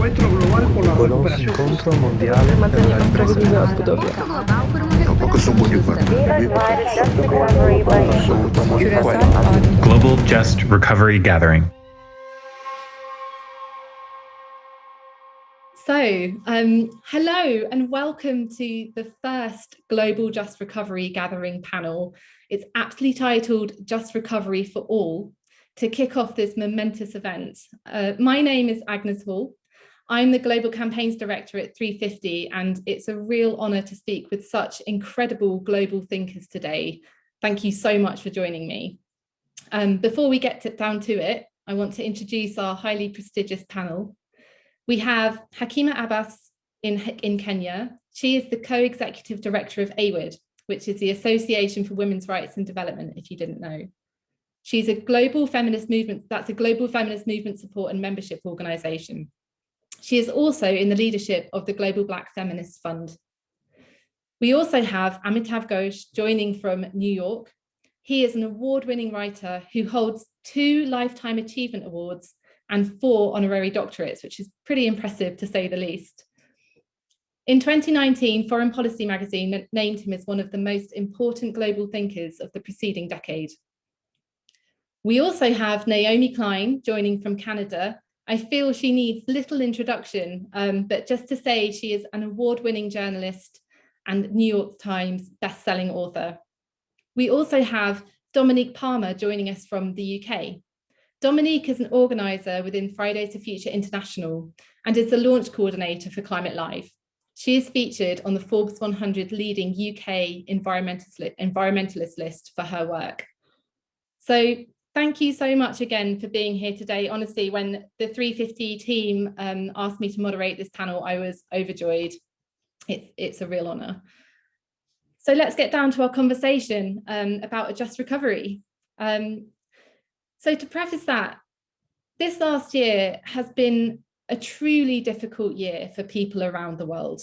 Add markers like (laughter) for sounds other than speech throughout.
encuentro global por la Conosce recuperación. incontro mondiale per la ripresa della Budapest. Tampoco son muy Global Just Recovery Gathering. So, um, hello and welcome to the first Global Just Recovery Gathering panel. It's aptly titled Just Recovery for All to kick off this momentous event. Uh, my name is Agnes Hall. I'm the Global Campaigns Director at 350 and it's a real honour to speak with such incredible global thinkers today. Thank you so much for joining me. Um, before we get to, down to it, I want to introduce our highly prestigious panel. We have Hakima Abbas in, in Kenya. She is the co-executive director of AWID, which is the Association for Women's Rights and Development, if you didn't know. She's a global feminist movement, that's a global feminist movement support and membership organization. She is also in the leadership of the Global Black Feminist Fund. We also have Amitav Ghosh joining from New York. He is an award-winning writer who holds two Lifetime Achievement Awards and four honorary doctorates, which is pretty impressive to say the least. In 2019, Foreign Policy magazine named him as one of the most important global thinkers of the preceding decade. We also have Naomi Klein joining from Canada. I feel she needs little introduction, um, but just to say she is an award-winning journalist and New York Times best-selling author. We also have Dominique Palmer joining us from the UK. Dominique is an organiser within Fridays for Future International and is the launch coordinator for Climate Live. She is featured on the Forbes 100 leading UK environmentalist, environmentalist list for her work. So thank you so much again for being here today. Honestly, when the 350 team um, asked me to moderate this panel, I was overjoyed. It's, it's a real honour. So let's get down to our conversation um, about a just recovery. Um, so to preface that, this last year has been a truly difficult year for people around the world.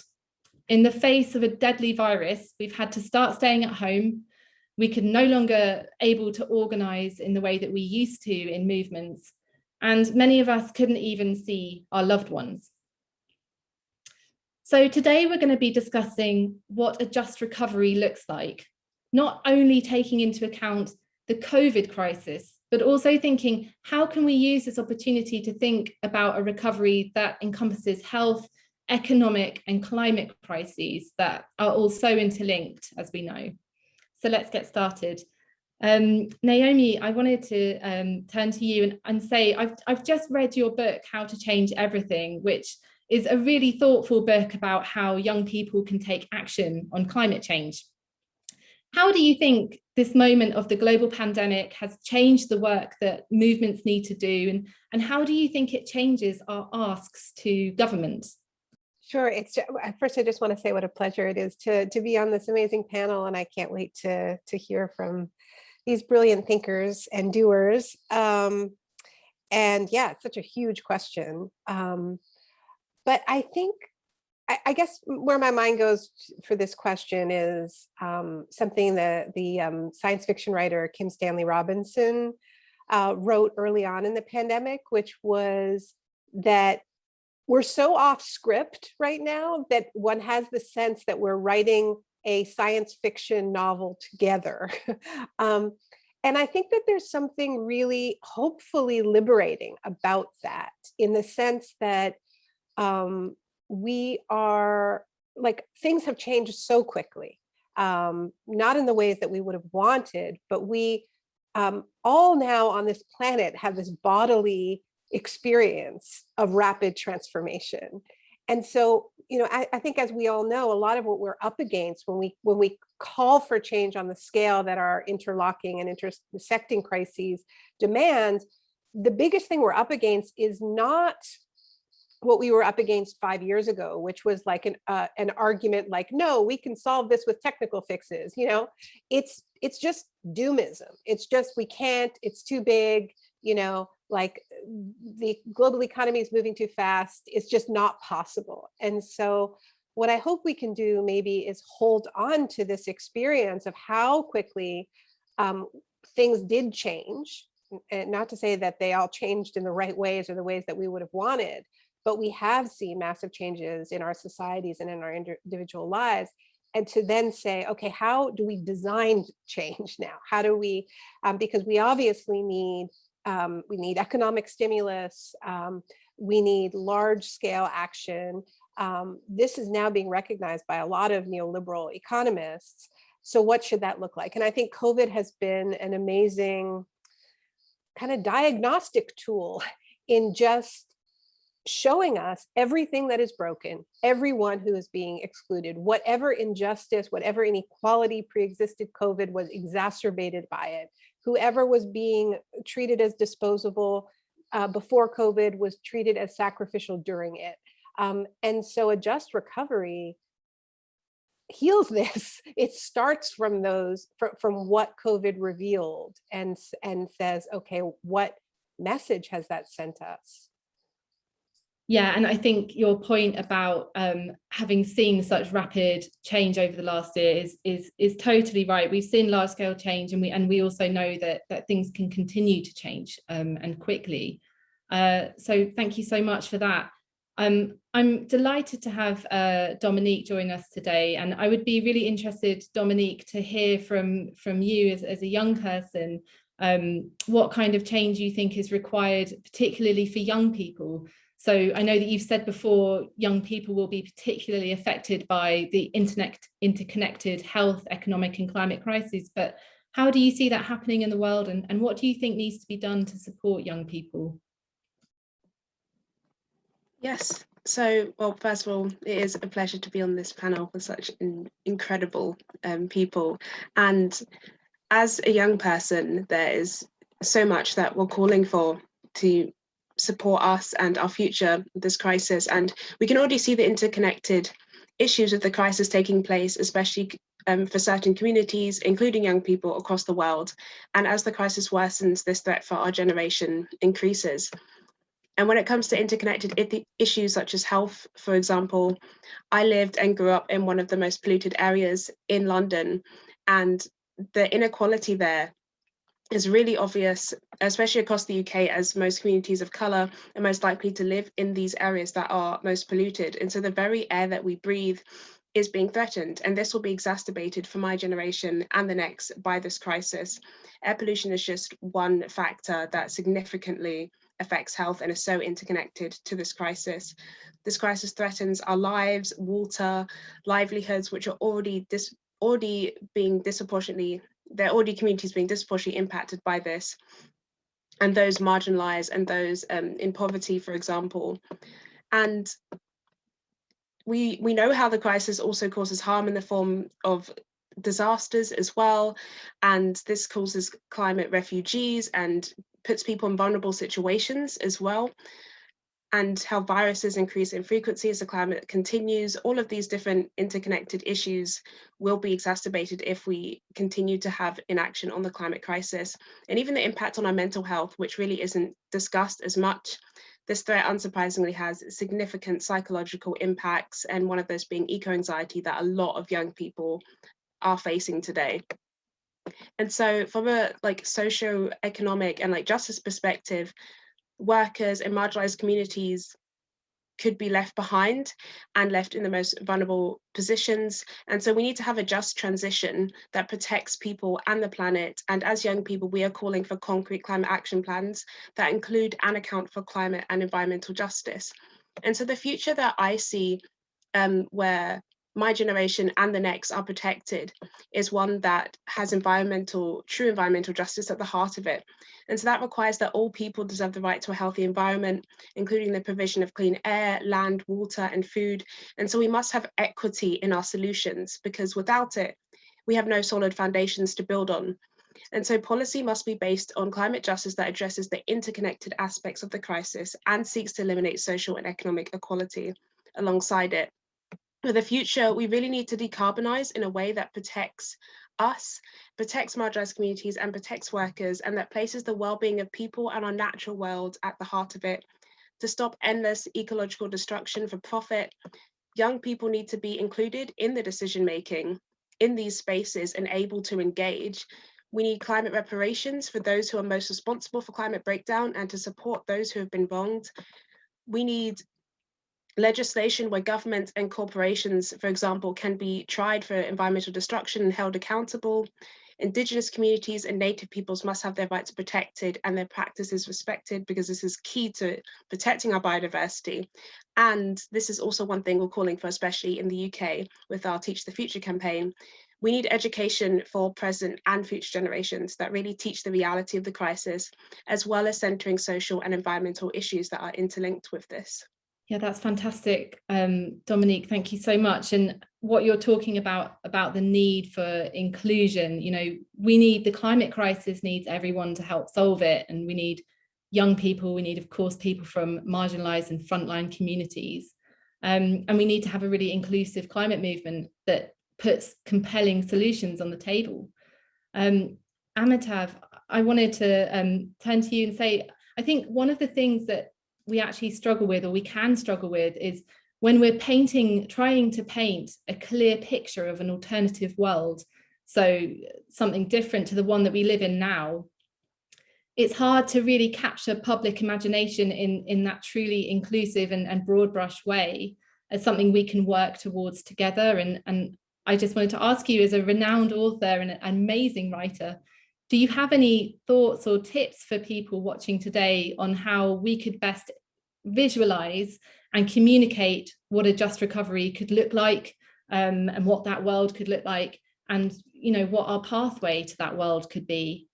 In the face of a deadly virus, we've had to start staying at home. We could no longer able to organise in the way that we used to in movements. And many of us couldn't even see our loved ones. So today we're going to be discussing what a just recovery looks like, not only taking into account the COVID crisis, but also thinking how can we use this opportunity to think about a recovery that encompasses health, economic and climate crises that are all so interlinked, as we know. So let's get started. Um, Naomi, I wanted to um, turn to you and, and say, I've, I've just read your book, How to Change Everything, which is a really thoughtful book about how young people can take action on climate change. How do you think this moment of the global pandemic has changed the work that movements need to do? And, and how do you think it changes our asks to government? Sure. It's first, I just want to say what a pleasure it is to, to be on this amazing panel. And I can't wait to, to hear from these brilliant thinkers and doers. Um, and yeah, it's such a huge question. Um, but I think I, I guess where my mind goes for this question is um, something that the um, science fiction writer Kim Stanley Robinson uh, wrote early on in the pandemic, which was that we're so off script right now that one has the sense that we're writing a science fiction novel together. (laughs) um, and I think that there's something really hopefully liberating about that in the sense that um, we are like things have changed so quickly, um, not in the ways that we would have wanted, but we um, all now on this planet have this bodily experience of rapid transformation. And so, you know, I, I, think as we all know, a lot of what we're up against when we when we call for change on the scale that our interlocking and intersecting crises demand, the biggest thing we're up against is not what we were up against five years ago, which was like an uh, an argument like, no, we can solve this with technical fixes. You know, it's it's just doomism. It's just we can't. It's too big. You know, like the global economy is moving too fast. It's just not possible. And so, what I hope we can do maybe is hold on to this experience of how quickly um, things did change. And not to say that they all changed in the right ways or the ways that we would have wanted, but we have seen massive changes in our societies and in our individual lives and to then say, okay, how do we design change now? How do we, um, because we obviously need, um, we need economic stimulus, um, we need large scale action. Um, this is now being recognized by a lot of neoliberal economists. So what should that look like? And I think COVID has been an amazing kind of diagnostic tool in just showing us everything that is broken, everyone who is being excluded, whatever injustice, whatever inequality pre-existed COVID was exacerbated by it, whoever was being treated as disposable uh, before COVID was treated as sacrificial during it. Um, and so a just recovery heals (laughs) this. It starts from those, from, from what COVID revealed and, and says, okay, what message has that sent us? Yeah, and I think your point about um, having seen such rapid change over the last year is is is totally right. We've seen large scale change, and we and we also know that that things can continue to change um, and quickly. Uh, so thank you so much for that. Um, I'm delighted to have uh, Dominique join us today, and I would be really interested, Dominique, to hear from from you as, as a young person, um, what kind of change you think is required, particularly for young people. So I know that you've said before, young people will be particularly affected by the internet, interconnected health, economic and climate crises, but how do you see that happening in the world and, and what do you think needs to be done to support young people? Yes, so, well, first of all, it is a pleasure to be on this panel with such in, incredible um, people. And as a young person, there is so much that we're calling for to support us and our future this crisis. And we can already see the interconnected issues of the crisis taking place, especially um, for certain communities, including young people across the world. And as the crisis worsens, this threat for our generation increases. And when it comes to interconnected issues such as health, for example, I lived and grew up in one of the most polluted areas in London. And the inequality there is really obvious, especially across the UK, as most communities of colour are most likely to live in these areas that are most polluted. And so the very air that we breathe is being threatened. And this will be exacerbated for my generation and the next by this crisis. Air pollution is just one factor that significantly affects health and is so interconnected to this crisis. This crisis threatens our lives, water, livelihoods, which are already already being disproportionately there are already communities being disproportionately impacted by this and those marginalized and those um, in poverty, for example. And we, we know how the crisis also causes harm in the form of disasters as well. And this causes climate refugees and puts people in vulnerable situations as well and how viruses increase in frequency as the climate continues. All of these different interconnected issues will be exacerbated if we continue to have inaction on the climate crisis. And even the impact on our mental health, which really isn't discussed as much. This threat unsurprisingly has significant psychological impacts and one of those being eco-anxiety that a lot of young people are facing today. And so from a like socio-economic and like justice perspective, workers and marginalized communities could be left behind and left in the most vulnerable positions. And so we need to have a just transition that protects people and the planet. And as young people, we are calling for concrete climate action plans that include and account for climate and environmental justice. And so the future that I see um, where my generation and the next are protected is one that has environmental, true environmental justice at the heart of it. And so that requires that all people deserve the right to a healthy environment, including the provision of clean air, land, water, and food. And so we must have equity in our solutions because without it, we have no solid foundations to build on. And so policy must be based on climate justice that addresses the interconnected aspects of the crisis and seeks to eliminate social and economic equality alongside it for the future, we really need to decarbonize in a way that protects us, protects marginalized communities and protects workers and that places the well-being of people and our natural world at the heart of it. To stop endless ecological destruction for profit, young people need to be included in the decision making in these spaces and able to engage. We need climate reparations for those who are most responsible for climate breakdown and to support those who have been wronged. We need legislation where governments and corporations, for example, can be tried for environmental destruction and held accountable. Indigenous communities and native peoples must have their rights protected and their practices respected because this is key to protecting our biodiversity. And this is also one thing we're calling for, especially in the UK with our Teach the Future campaign. We need education for present and future generations that really teach the reality of the crisis, as well as centering social and environmental issues that are interlinked with this. Yeah, that's fantastic. Um, Dominique, thank you so much. And what you're talking about, about the need for inclusion, you know, we need the climate crisis needs everyone to help solve it. And we need young people, we need, of course, people from marginalized and frontline communities. Um, and we need to have a really inclusive climate movement that puts compelling solutions on the table. Um, Amitav, I wanted to um, turn to you and say, I think one of the things that we actually struggle with or we can struggle with is when we're painting, trying to paint a clear picture of an alternative world, so something different to the one that we live in now, it's hard to really capture public imagination in, in that truly inclusive and, and broad brush way as something we can work towards together. And, and I just wanted to ask you as a renowned author and an amazing writer, do you have any thoughts or tips for people watching today on how we could best visualize and communicate what a just recovery could look like um, and what that world could look like and you know what our pathway to that world could be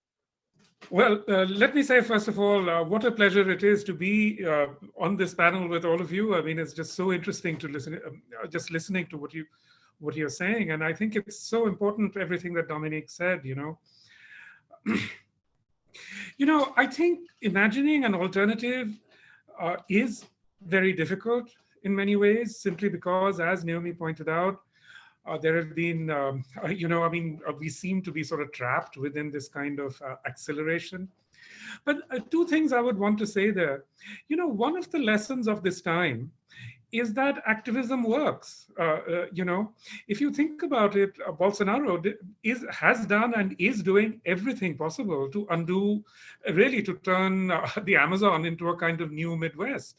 well, uh, let me say, first of all, uh, what a pleasure it is to be uh, on this panel with all of you. I mean, it's just so interesting to listen, um, uh, just listening to what you, what you're saying. And I think it's so important, everything that Dominique said, you know, (clears throat) you know, I think imagining an alternative uh, is very difficult in many ways, simply because, as Naomi pointed out, uh, there have been, um, uh, you know, I mean, uh, we seem to be sort of trapped within this kind of uh, acceleration. But uh, two things I would want to say there. You know, one of the lessons of this time is that activism works. Uh, uh, you know, if you think about it, uh, Bolsonaro is has done and is doing everything possible to undo, really to turn uh, (laughs) the Amazon into a kind of new Midwest.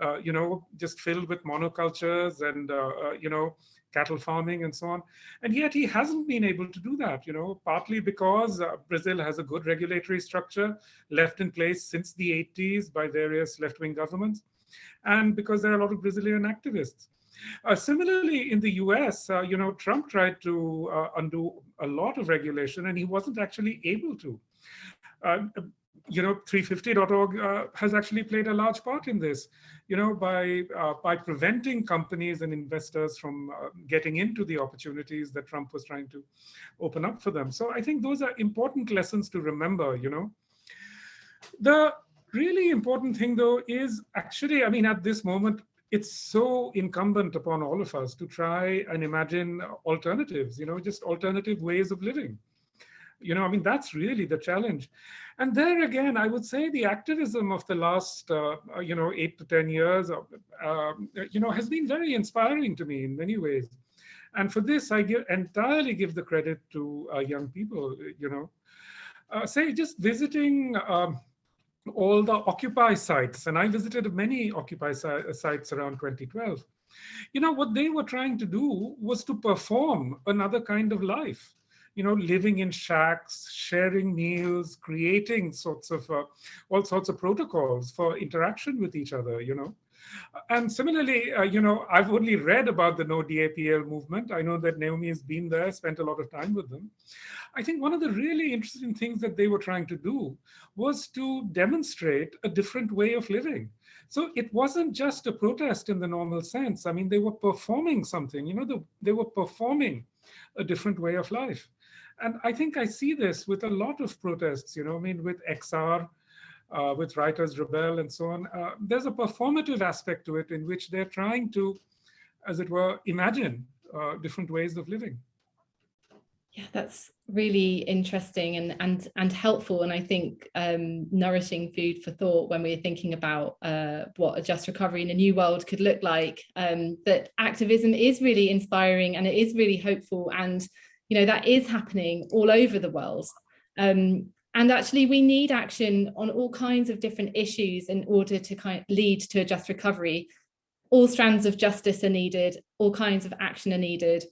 Uh, you know, just filled with monocultures and uh, you know cattle farming and so on. And yet he hasn't been able to do that, you know, partly because uh, Brazil has a good regulatory structure left in place since the 80s by various left-wing governments and because there are a lot of Brazilian activists. Uh, similarly, in the US, uh, you know, Trump tried to uh, undo a lot of regulation and he wasn't actually able to. Uh, you know, 350.org uh, has actually played a large part in this, you know, by, uh, by preventing companies and investors from getting into the opportunities that Trump was trying to open up for them. So I think those are important lessons to remember, you know. The really important thing though is actually, I mean, at this moment, it's so incumbent upon all of us to try and imagine alternatives, you know, just alternative ways of living. You know, I mean, that's really the challenge. And there again, I would say the activism of the last, uh, you know, eight to 10 years, uh, you know, has been very inspiring to me in many ways. And for this, I give, entirely give the credit to uh, young people, you know. Uh, say just visiting um, all the Occupy sites, and I visited many Occupy sites around 2012. You know, what they were trying to do was to perform another kind of life you know, living in shacks, sharing meals, creating sorts of uh, all sorts of protocols for interaction with each other, you know. And similarly, uh, you know, I've only read about the No DAPL movement. I know that Naomi has been there, spent a lot of time with them. I think one of the really interesting things that they were trying to do was to demonstrate a different way of living. So it wasn't just a protest in the normal sense. I mean, they were performing something, you know, the, they were performing a different way of life. And I think I see this with a lot of protests, you know, I mean, with XR, uh, with Writers Rebel and so on. Uh, there's a performative aspect to it in which they're trying to, as it were, imagine uh, different ways of living. Yeah, that's really interesting and and and helpful, and I think um, nourishing food for thought when we're thinking about uh, what a just recovery in a new world could look like. Um, that activism is really inspiring and it is really hopeful, and you know that is happening all over the world. Um, and actually, we need action on all kinds of different issues in order to kind of lead to a just recovery. all strands of justice are needed, all kinds of action are needed.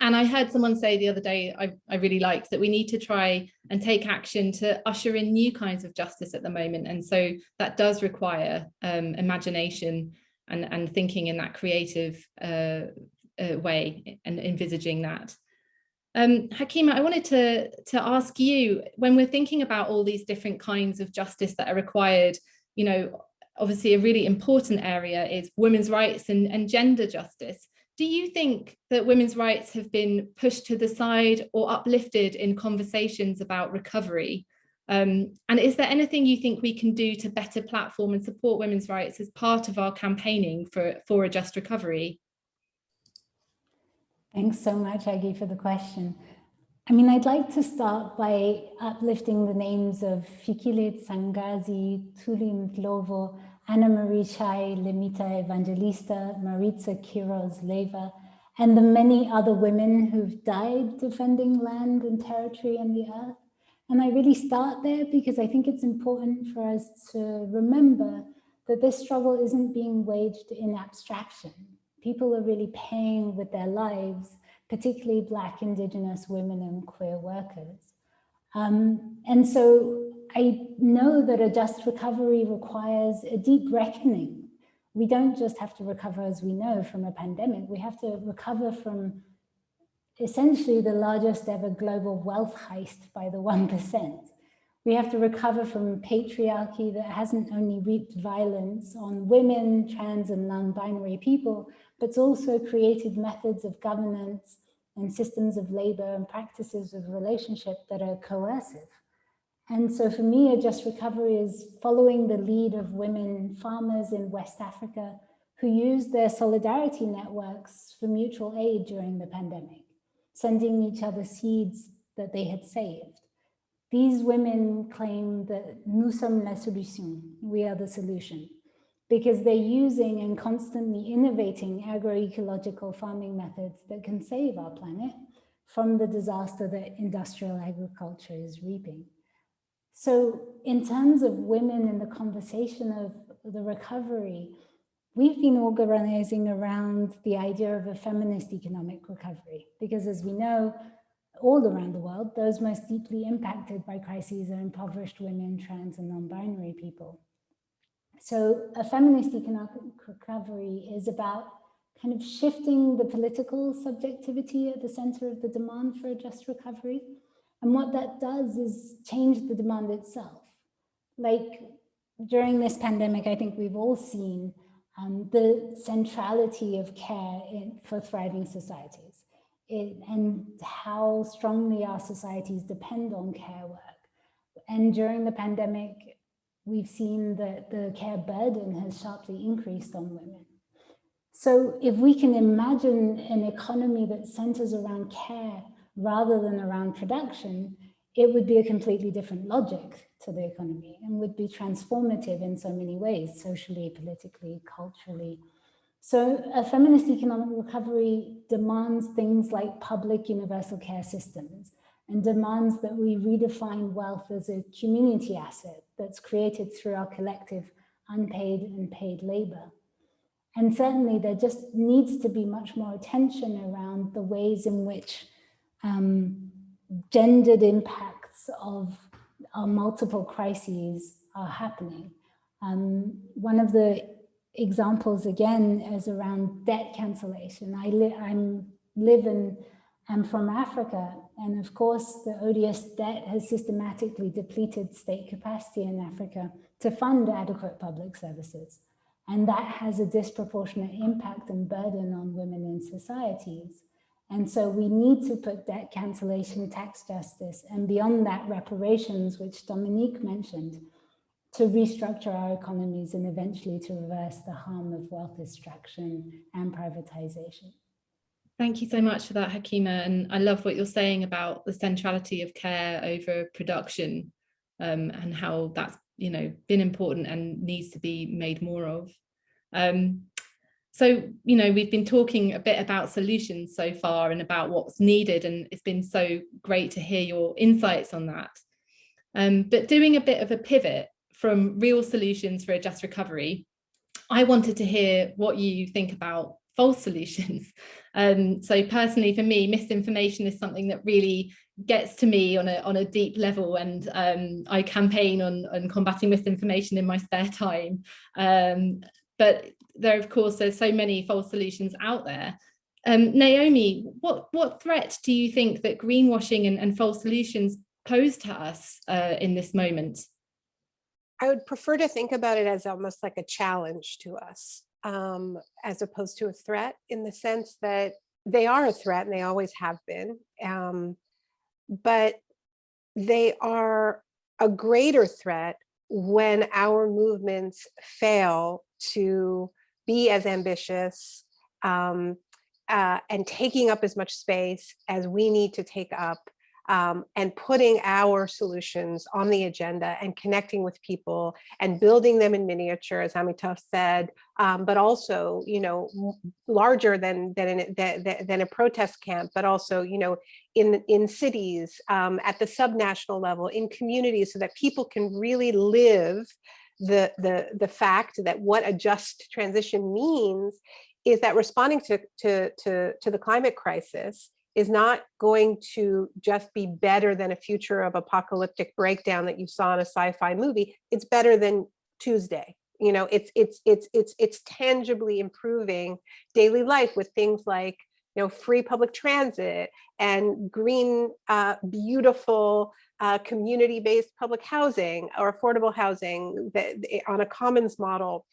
And I heard someone say the other day, I, I really liked that we need to try and take action to usher in new kinds of justice at the moment. And so that does require um, imagination and, and thinking in that creative uh, uh, way and envisaging that. Um, Hakima, I wanted to, to ask you, when we're thinking about all these different kinds of justice that are required, you know, obviously a really important area is women's rights and, and gender justice. Do you think that women's rights have been pushed to the side or uplifted in conversations about recovery? Um, and is there anything you think we can do to better platform and support women's rights as part of our campaigning for, for a just recovery? Thanks so much, Aggie, for the question. I mean, I'd like to start by uplifting the names of Fikile Ntshangase, Thuli Ndlovu, Anna Marie Chai, Lemita Evangelista, Maritza Quiroz Leyva, and the many other women who've died defending land and territory and the earth. And I really start there because I think it's important for us to remember that this struggle isn't being waged in abstraction. People are really paying with their lives, particularly Black, Indigenous women and queer workers. Um, and so I know that a just recovery requires a deep reckoning. We don't just have to recover, as we know, from a pandemic. We have to recover from essentially the largest ever global wealth heist by the (laughs) 1%. We have to recover from patriarchy that hasn't only wreaked violence on women, trans and non-binary people, but also created methods of governance and systems of labor and practices of relationship that are coercive. And so for me, a just recovery is following the lead of women farmers in West Africa who used their solidarity networks for mutual aid during the pandemic, sending each other seeds that they had saved. These women claim that nous sommes la solution, we are the solution, because they're using and constantly innovating agroecological farming methods that can save our planet from the disaster that industrial agriculture is reaping. So in terms of women in the conversation of the recovery, we've been organizing around the idea of a feminist economic recovery, because as we know, all around the world, those most deeply impacted by crises are impoverished women, trans and non-binary people. So a feminist economic recovery is about kind of shifting the political subjectivity at the center of the demand for a just recovery and what that does is change the demand itself. Like during this pandemic, I think we've all seen um, the centrality of care in, for thriving societies it, and how strongly our societies depend on care work. And during the pandemic, we've seen that the care burden has sharply increased on women. So if we can imagine an economy that centers around care rather than around production, it would be a completely different logic to the economy and would be transformative in so many ways, socially, politically, culturally. So a feminist economic recovery demands things like public universal care systems and demands that we redefine wealth as a community asset that's created through our collective unpaid and paid labor. And certainly there just needs to be much more attention around the ways in which um, gendered impacts of uh, multiple crises are happening. Um, one of the examples again is around debt cancellation. I li I'm live in, I'm from Africa, and of course the odious debt has systematically depleted state capacity in Africa to fund adequate public services. And that has a disproportionate impact and burden on women in societies. And so we need to put debt cancellation, tax justice, and beyond that reparations, which Dominique mentioned, to restructure our economies and eventually to reverse the harm of wealth extraction and privatization. Thank you so much for that, Hakima. And I love what you're saying about the centrality of care over production um, and how that's you know been important and needs to be made more of. Um, so, you know, we've been talking a bit about solutions so far and about what's needed, and it's been so great to hear your insights on that. Um, but doing a bit of a pivot from real solutions for a just recovery I wanted to hear what you think about false solutions. (laughs) Um, so personally, for me, misinformation is something that really gets to me on a on a deep level and um, I campaign on, on combating misinformation in my spare time. Um, but there, of course, there's so many false solutions out there. Um, Naomi, what, what threat do you think that greenwashing and, and false solutions pose to us uh, in this moment? I would prefer to think about it as almost like a challenge to us, um, as opposed to a threat in the sense that they are a threat and they always have been. Um, but they are a greater threat when our movements fail to be as ambitious um, uh, and taking up as much space as we need to take up um, and putting our solutions on the agenda and connecting with people and building them in miniature, as Amitav said, um, but also, you know, larger than than, an, than, than a protest camp, but also, you know, in in cities, um, at the subnational level, in communities, so that people can really live the the the fact that what a just transition means is that responding to to to, to the climate crisis is not going to just be better than a future of apocalyptic breakdown that you saw in a sci-fi movie. It's better than Tuesday. You know, it's it's it's it's it's tangibly improving daily life with things like you know free public transit and green, uh, beautiful uh, community-based public housing or affordable housing that on a commons model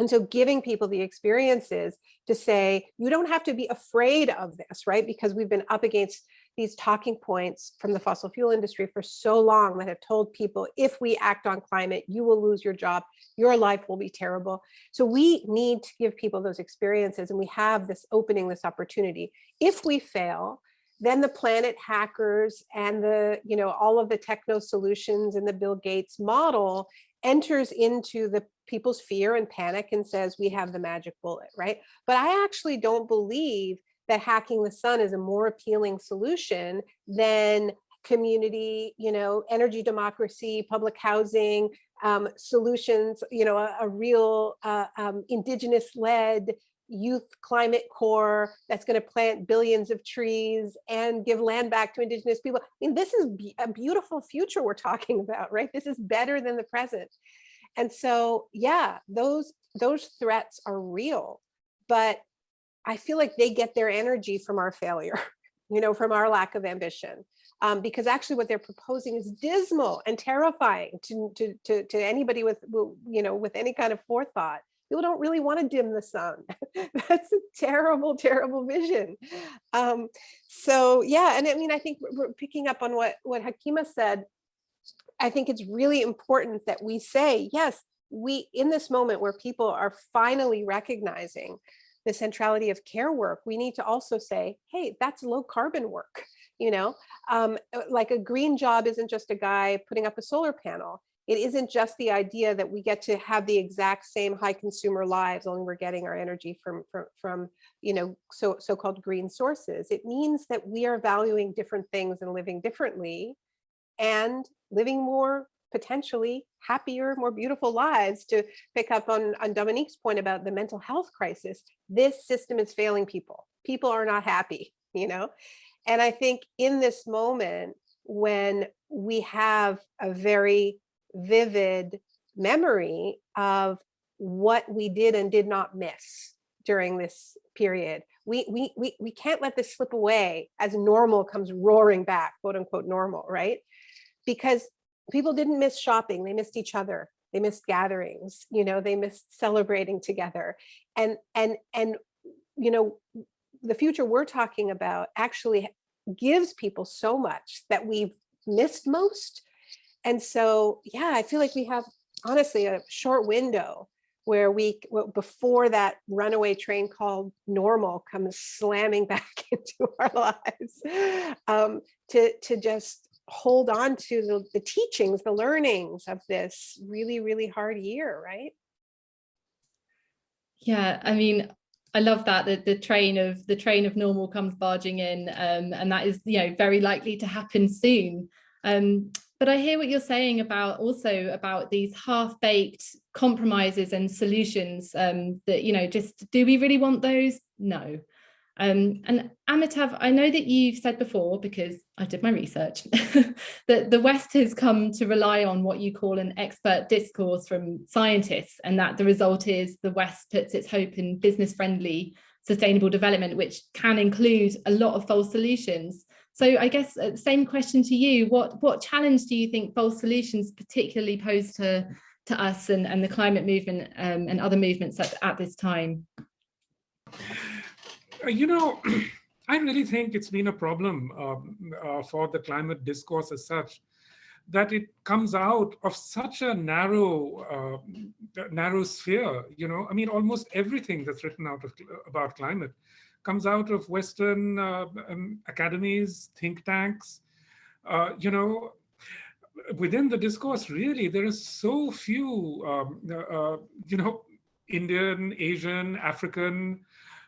and so giving people the experiences to say, you don't have to be afraid of this, right? Because we've been up against these talking points from the fossil fuel industry for so long that have told people, if we act on climate, you will lose your job, your life will be terrible. So we need to give people those experiences and we have this opening, this opportunity. If we fail, then the planet hackers and the, you know, all of the techno solutions and the Bill Gates model enters into the people's fear and panic and says we have the magic bullet, right? But I actually don't believe that hacking the sun is a more appealing solution than community, you know, energy democracy, public housing, um, solutions, you know, a, a real uh, um, indigenous led youth climate corps that's going to plant billions of trees and give land back to indigenous people. I mean, this is a beautiful future we're talking about, right? This is better than the present. And so, yeah, those those threats are real, but I feel like they get their energy from our failure, (laughs) you know, from our lack of ambition. Um, because actually what they're proposing is dismal and terrifying to, to, to, to anybody with, you know, with any kind of forethought people don't really want to dim the sun. (laughs) That's a terrible, terrible vision. Um, so yeah, and I mean, I think we're picking up on what, what Hakima said. I think it's really important that we say, yes, we, in this moment where people are finally recognizing the centrality of care work, we need to also say, hey, that's low carbon work. You know, um, like a green job isn't just a guy putting up a solar panel it isn't just the idea that we get to have the exact same high consumer lives, only we're getting our energy from, from, from you know, so, so-called green sources. It means that we are valuing different things and living differently and living more potentially happier, more beautiful lives to pick up on, on Dominique's point about the mental health crisis. This system is failing people. People are not happy, (laughs) you know? And I think in this moment, when we have a very vivid memory of what we did and did not miss during this period. We, we, we, we can't let this slip away as normal comes roaring back, quote unquote normal, right? Because people didn't miss shopping, they missed each other. They missed gatherings, you know, they missed celebrating together. And, and, and, you know, the future we're talking about actually gives people so much that we've missed most and so, yeah, I feel like we have honestly a short window where we, before that runaway train called normal comes slamming (laughs) back into our lives, um, to, to just hold on to the, the teachings, the learnings of this really, really hard year, right? Yeah, I mean, I love that the, the train of the train of normal comes barging in um, and that is you know very likely to happen soon. Um, but I hear what you're saying about also about these half-baked compromises and solutions um, that, you know, just do we really want those? No. Um, and Amitav, I know that you've said before, because I did my research, (laughs) that the West has come to rely on what you call an expert discourse from scientists, and that the result is the West puts its hope in business-friendly sustainable development, which can include a lot of false solutions. So I guess uh, same question to you, what, what challenge do you think false solutions particularly pose to, to us and, and the climate movement um, and other movements at, at this time? Uh, you know, (clears throat) I really think it's been a problem um, uh, for the climate discourse as such, that it comes out of such a narrow, uh, narrow sphere. You know, I mean, almost everything that's written out of, about climate comes out of Western uh, um, academies, think tanks. Uh, you know, within the discourse, really, there are so few, um, uh, you know, Indian, Asian, African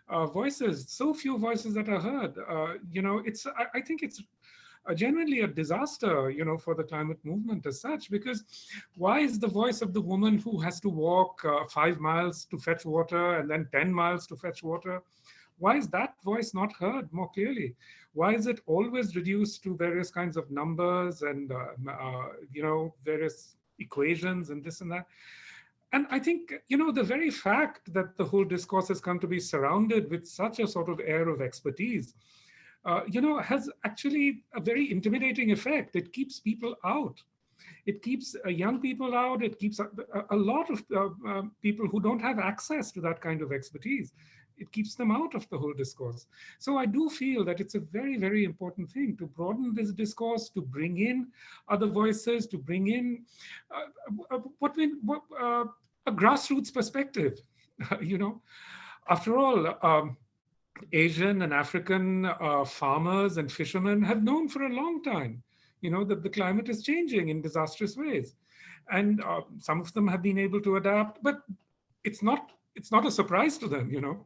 uh, voices, so few voices that are heard. Uh, you know, it's, I, I think it's uh, genuinely a disaster, you know, for the climate movement as such, because why is the voice of the woman who has to walk uh, five miles to fetch water and then 10 miles to fetch water, why is that voice not heard more clearly? Why is it always reduced to various kinds of numbers and, uh, uh, you know, various equations and this and that? And I think, you know, the very fact that the whole discourse has come to be surrounded with such a sort of air of expertise, uh, you know, has actually a very intimidating effect. It keeps people out. It keeps uh, young people out. It keeps a, a lot of uh, uh people who don't have access to that kind of expertise it keeps them out of the whole discourse. So I do feel that it's a very, very important thing to broaden this discourse, to bring in other voices, to bring in uh, uh what we, what, uh, a grassroots perspective, (laughs) you know. After all, um, Asian and African uh, farmers and fishermen have known for a long time, you know, that the climate is changing in disastrous ways. And uh, some of them have been able to adapt, but it's not it's not a surprise to them, you know.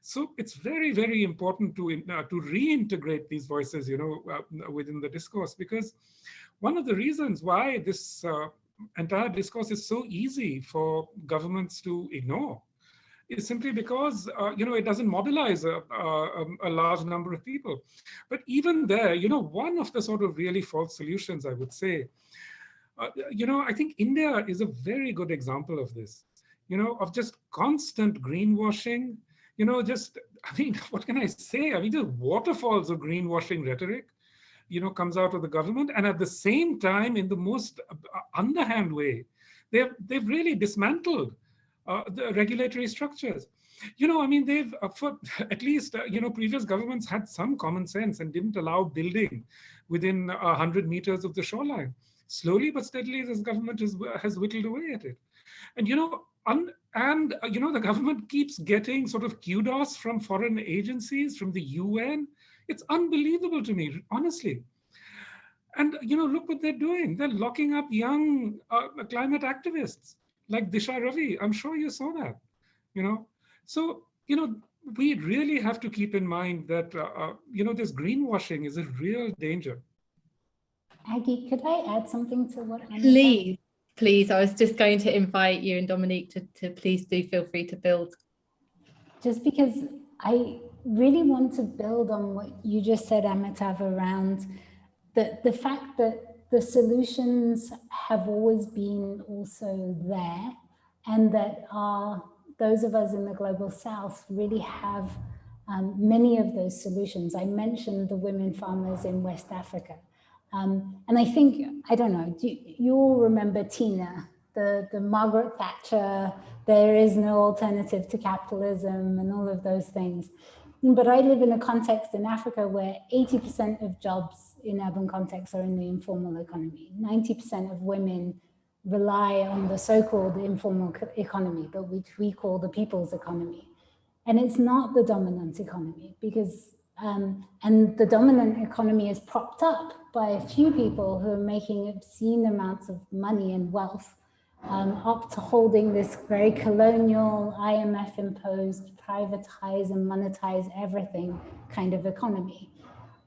So it's very, very important to uh, to reintegrate these voices, you know, uh, within the discourse, because one of the reasons why this uh, entire discourse is so easy for governments to ignore is simply because, uh, you know, it doesn't mobilize a, a, a, large number of people. But even there, you know, one of the sort of really false solutions, I would say, uh, you know, I think India is a very good example of this you know, of just constant greenwashing, you know, just, I mean, (laughs) what can I say? I mean, just waterfalls of greenwashing rhetoric, you know, comes out of the government. And at the same time, in the most uh, underhand way, they've, they've really dismantled uh, the regulatory structures. You know, I mean, they've, uh, for (laughs) at least, uh, you know, previous governments had some common sense and didn't allow building within 100 meters of the shoreline. Slowly but steadily, this government has, has whittled away at it. And, you know, and, uh, you know, the government (laughs) keeps getting sort of kudos from foreign agencies, from the UN. It's unbelievable to me, honestly. And, you know, look what they're doing. They're locking up young uh, climate activists like Disha Ravi. I'm sure you saw that, you know. So, you know, we really have to keep in mind that, uh, uh, you know, this greenwashing is a real danger. Aggie, could I add something to what Anna Please please, I was just going to invite you and Dominique to, to please do feel free to build. Just because I really want to build on what you just said, Amitav, around the, the fact that the solutions have always been also there and that are those of us in the global south really have um, many of those solutions. I mentioned the women farmers in West Africa. Um, and I think, I don't know, do you, all remember Tina, the, the Margaret Thatcher, there is no alternative to capitalism and all of those things. But I live in a context in Africa where 80% of jobs in urban contexts are in the informal economy. 90% of women rely on the so-called informal economy, but which we call the people's economy. And it's not the dominant economy because, um, and the dominant economy is propped up by a few people who are making obscene amounts of money and wealth um, up to holding this very colonial IMF imposed privatize and monetize everything kind of economy.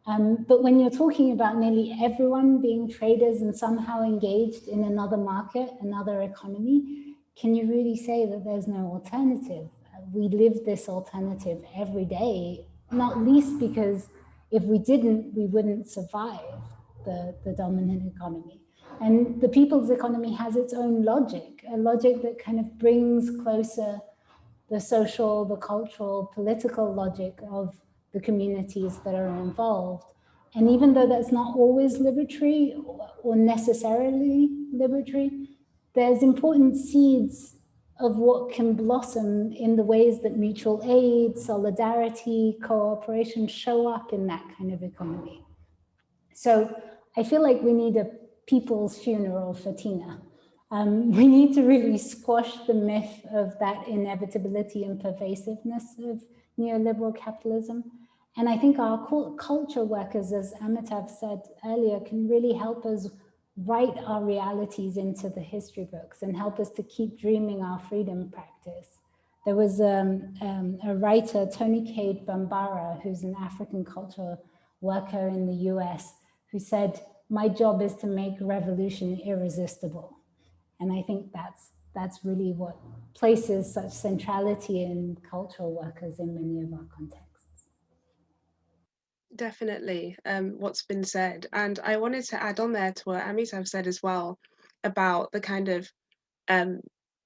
Um, but when you're talking about nearly everyone being traders and somehow engaged in another market, another economy, can you really say that there's no alternative? We live this alternative every day, not least because if we didn't, we wouldn't survive the, the dominant economy. And the people's economy has its own logic, a logic that kind of brings closer the social, the cultural, political logic of the communities that are involved. And even though that's not always liberatory or necessarily liberatory, there's important seeds of what can blossom in the ways that mutual aid, solidarity, cooperation show up in that kind of economy. So I feel like we need a people's funeral for Tina. Um, we need to really squash the myth of that inevitability and pervasiveness of neoliberal capitalism. And I think our culture workers, as Amitav said earlier, can really help us write our realities into the history books and help us to keep dreaming our freedom practice. There was um, um, a writer, Toni Cade Bambara, who's an African culture worker in the US, who said, my job is to make revolution irresistible. And I think that's that's really what places such centrality in cultural workers in many of our contexts. Definitely, um, what's been said. And I wanted to add on there to what Amitav said as well about the kind of um,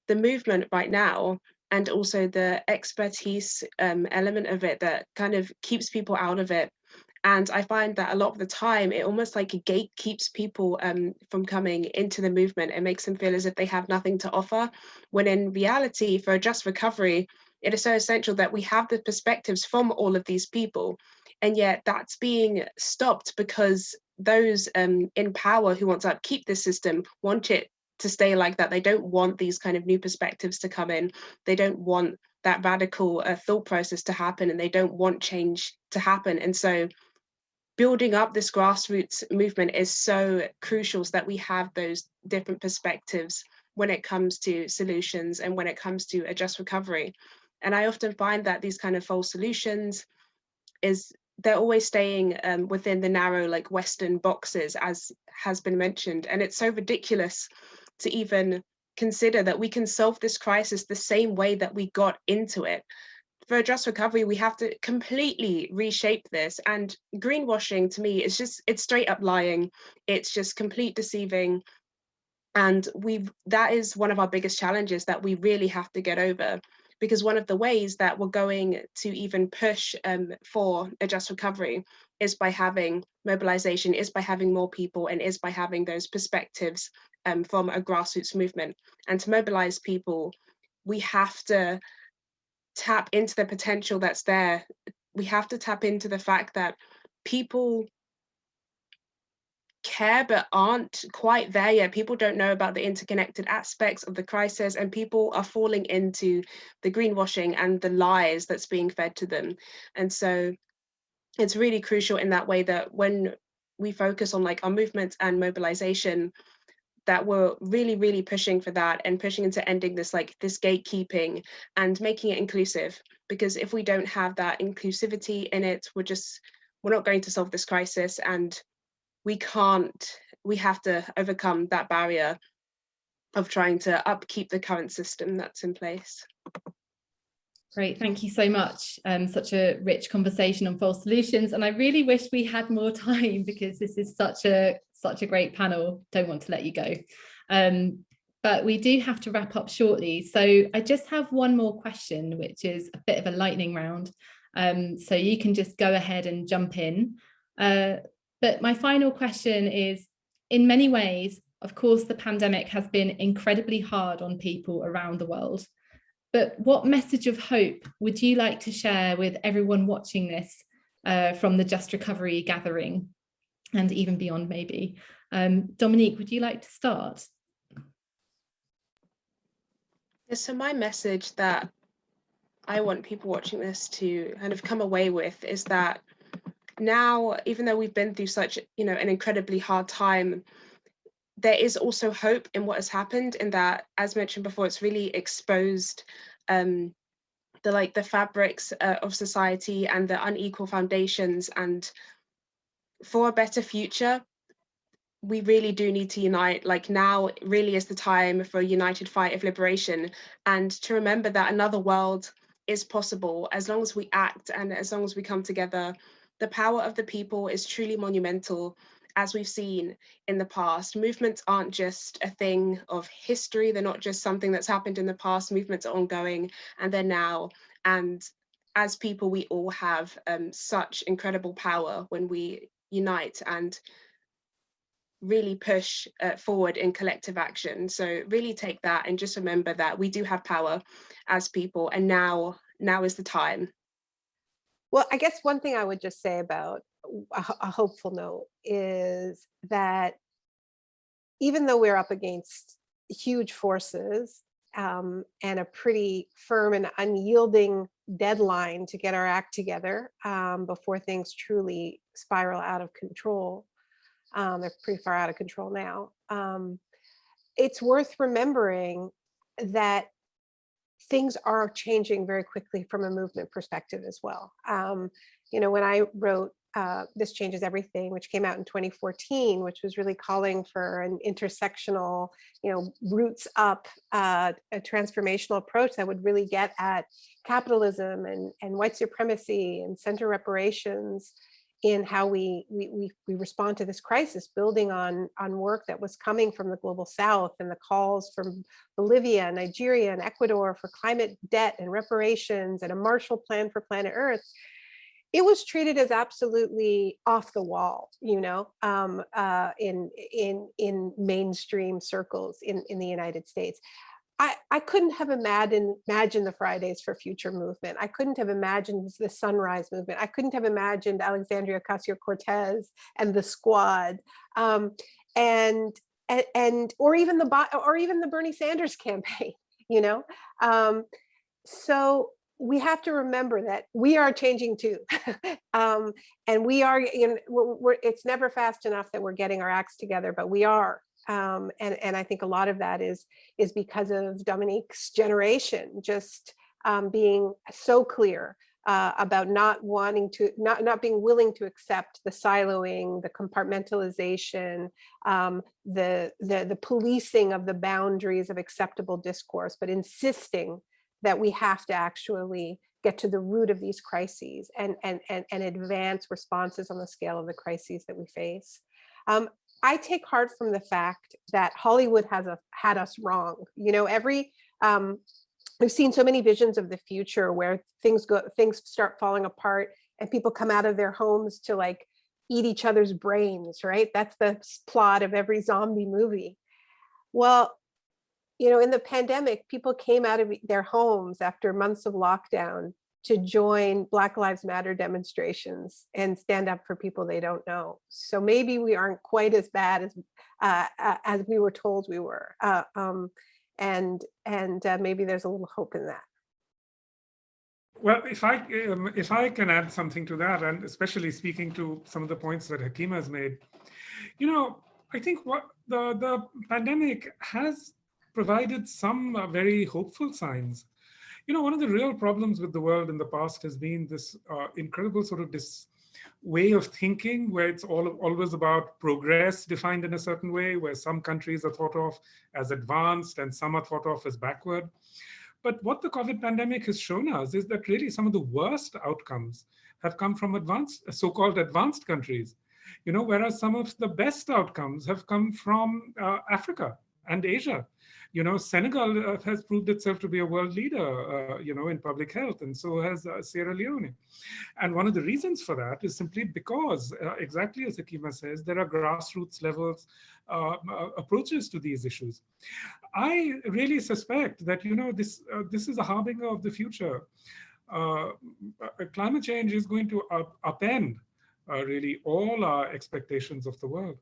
the movement right now and also the expertise um, element of it that kind of keeps people out of it and I find that a lot of the time it almost like a gate keeps people um, from coming into the movement. It makes them feel as if they have nothing to offer, when in reality, for a just recovery, it is so essential that we have the perspectives from all of these people. And yet that's being stopped because those um, in power who want to upkeep this system want it to stay like that. They don't want these kind of new perspectives to come in. They don't want that radical uh, thought process to happen and they don't want change to happen. And so building up this grassroots movement is so crucial so that we have those different perspectives when it comes to solutions and when it comes to a just recovery. And I often find that these kind of false solutions is they're always staying um, within the narrow like Western boxes as has been mentioned. And it's so ridiculous to even consider that we can solve this crisis the same way that we got into it for just recovery, we have to completely reshape this. And greenwashing to me is just, it's straight up lying. It's just complete deceiving. And we've, that is one of our biggest challenges that we really have to get over because one of the ways that we're going to even push um, for a just recovery is by having mobilization, is by having more people, and is by having those perspectives um, from a grassroots movement. And to mobilize people, we have to tap into the potential that's there. We have to tap into the fact that people care but aren't quite there yet. People don't know about the interconnected aspects of the crisis and people are falling into the greenwashing and the lies that's being fed to them. And so it's really crucial in that way that when we focus on like our movements and mobilization, that we're really, really pushing for that and pushing into ending this like this gatekeeping and making it inclusive. Because if we don't have that inclusivity in it, we're just, we're not going to solve this crisis and we can't, we have to overcome that barrier of trying to upkeep the current system that's in place. Great, thank you so much. Um, such a rich conversation on false solutions. And I really wish we had more (laughs) time because this is such a such a great panel. Don't want to let you go. Um, but we do have to wrap up shortly. So I just have one more question, which is a bit of a lightning round. Um, so you can just go ahead and jump in. Uh, but my final question is, in many ways, of course, the pandemic has been incredibly hard on people around the world. But what message of hope would you like to share with everyone watching this uh, from the Just Recovery gathering? And even beyond maybe. Um, Dominique, would you like to start? So my message that I want people watching this to kind of come away with is that now, even though we've been through such, you know, an incredibly hard time, there is also hope in what has happened in that, as mentioned before, it's really exposed um, the like the fabrics uh, of society and the unequal foundations and for a better future, we really do need to unite. Like now really is the time for a united fight of liberation and to remember that another world is possible as long as we act and as long as we come together. The power of the people is truly monumental as we've seen in the past. Movements aren't just a thing of history. They're not just something that's happened in the past. Movements are ongoing and they're now. And as people, we all have um, such incredible power when we unite and really push uh, forward in collective action. So really take that and just remember that we do have power as people and now, now is the time. Well, I guess one thing I would just say about a, hopeful note is that even though we're up against huge forces um, and a pretty firm and unyielding deadline to get our act together um, before things truly spiral out of control, um, they're pretty far out of control now. Um, it's worth remembering that things are changing very quickly from a movement perspective as well. Um, you know, when I wrote uh, This Changes Everything, which came out in 2014, which was really calling for an intersectional, you know, roots up, uh, a transformational approach that would really get at capitalism and, and white supremacy and center reparations, in how we, we, we, we respond to this crisis, building on, on work that was coming from the global south and the calls from Bolivia, and Nigeria, and Ecuador for climate debt and reparations and a Marshall Plan for planet Earth, it was treated as absolutely off the wall, you know, um, uh, in in in mainstream circles in in the United States. I, I couldn't have imagined, imagined the Fridays for Future movement. I couldn't have imagined the Sunrise movement. I couldn't have imagined Alexandria Ocasio-Cortez and the Squad, um, and, and and or even the or even the Bernie Sanders (laughs) campaign. You know, um, so we have to remember that we are changing too, (laughs) um, and we are. You know, we're, we're, it's never fast enough that we're getting our acts together, but we are um, and, and I think a lot of that is, is because of Dominique's generation just um, being so clear uh, about not wanting to, not, not being willing to accept the siloing, the compartmentalization, um, the, the, the policing of the boundaries of acceptable discourse, but insisting that we have to actually get to the root of these crises and, and, and, and advance responses on the scale of the crises that we face. Um, I take heart from the fact that Hollywood has a, had us wrong. You know, every um, we've seen so many visions of the future where things go, things start falling apart, and people come out of their homes to like eat each other's brains. Right? That's the plot of every zombie movie. Well, you know, in the pandemic, people came out of their homes after months of lockdown to join Black Lives Matter demonstrations and stand up for people they don't know. So maybe we aren't quite as bad as uh, as we were told we were, uh, um, and and uh, maybe there's a little hope in that. Well, if I um, if I can add something to that, and especially speaking to some of the points that Hakima has made, you know, I think what the the pandemic has provided some uh, very hopeful signs. You know, one of the real problems with the world in the past has been this uh, incredible sort of this way of thinking where it's all always about progress defined in a certain way, where some countries are thought of as advanced and some are thought of as backward. But what the COVID pandemic has shown us is that really some of the worst outcomes have come from advanced, so-called advanced countries, you know, whereas some of the best outcomes have come from uh, Africa and Asia you know, Senegal uh, has proved itself to be a world leader, uh, you know, in public health, and so has uh, Sierra Leone. And one of the reasons for that is simply because, uh, exactly as Hakima says, there are grassroots levels uh, uh, approaches to these issues. I really suspect that, you know, this this is a harbinger of the future. climate change is going to up upend really all our expectations of the world.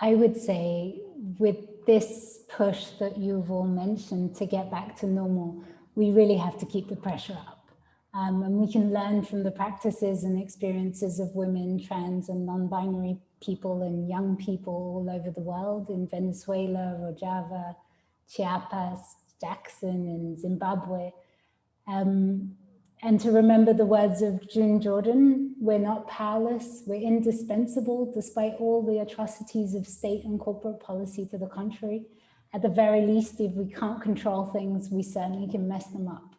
I would say with this push that you've all mentioned to get back to normal, we really have to keep the pressure up. Um, and we can learn from the practices and experiences of women, trans and non-binary people and young people all over the world in Venezuela, Rojava, Chiapas, Jackson and Zimbabwe. Um, and to remember the words of June Jordan, we're not powerless, we're indispensable despite all the atrocities of state and corporate policy to the contrary. At the very least, if we can't control things, we certainly can mess them up.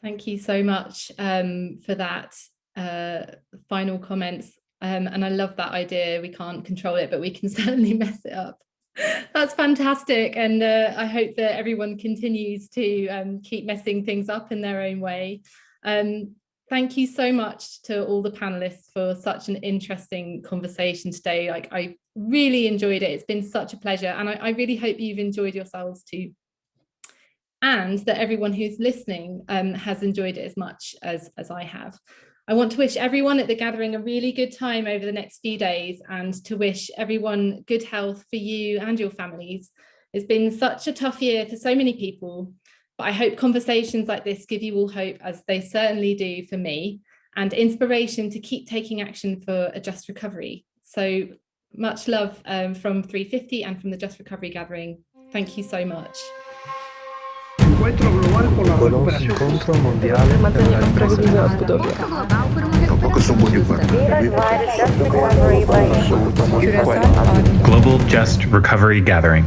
Thank you so much um, for that uh, final comments. Um, and I love that idea. We can't control it, but we can (laughs) certainly mess it up. That's fantastic. And uh, I hope that everyone continues to um, keep messing things up in their own way. Um, thank you so much to all the panelists for such an interesting conversation today. Like I really enjoyed it. It's been such a pleasure. And I, I really hope you've enjoyed yourselves too. And that everyone who's listening um, has enjoyed it as much as, as I have. I want to wish everyone at the gathering a really good time over the next few days and to wish everyone good health for you and your families. It's been such a tough year for so many people, but I hope conversations like this give you all hope as they certainly do for me and inspiration to keep taking action for a just recovery. So much love um, from 350 and from the Just Recovery Gathering. Thank you so much. Piccolo incontro mondiale per la ripresa della Spadovia. Tampoco son muy Global Just Recovery Gathering.